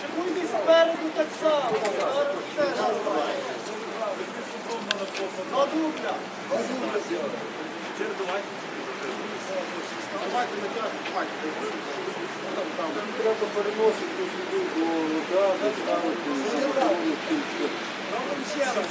Шикуйте спереду так само. Зараз теж. На дубля. Треба переносити до вода, ставити. Робимо ще раз.